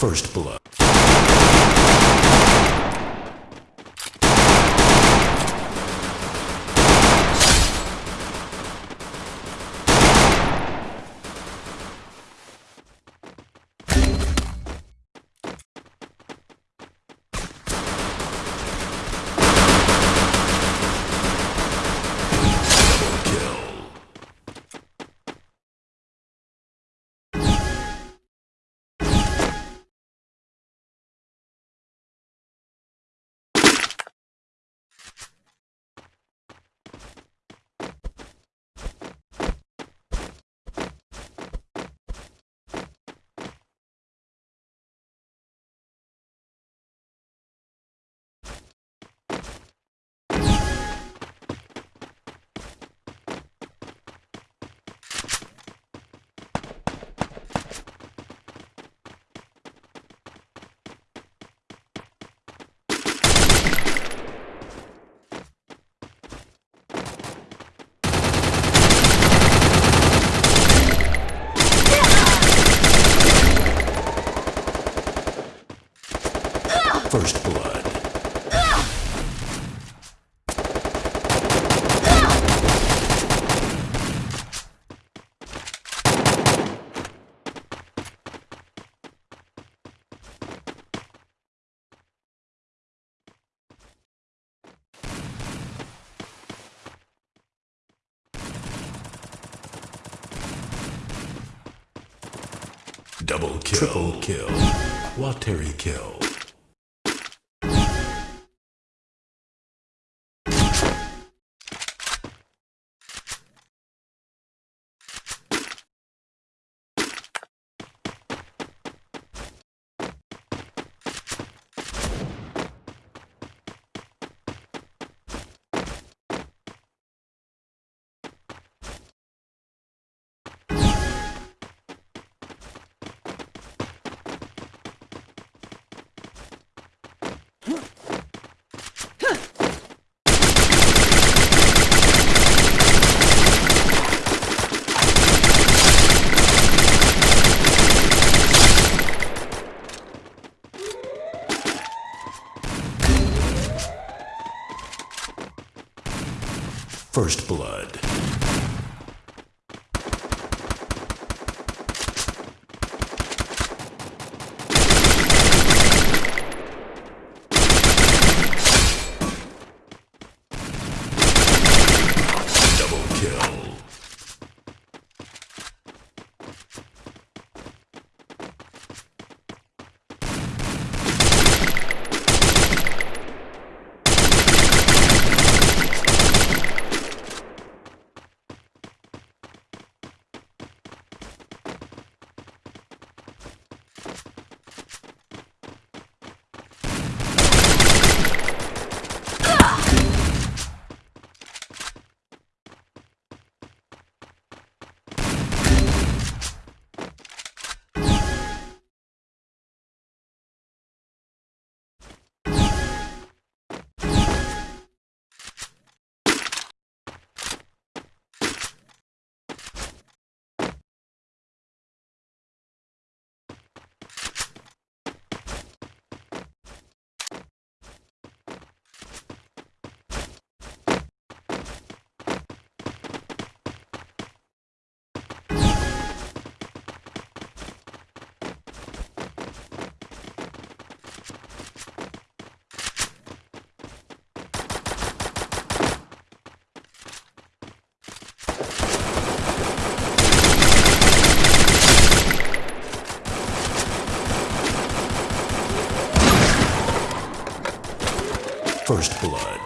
First blood. First blood. Double kill. Triple kill. Wateri kill. First blood. Double kill. First blood.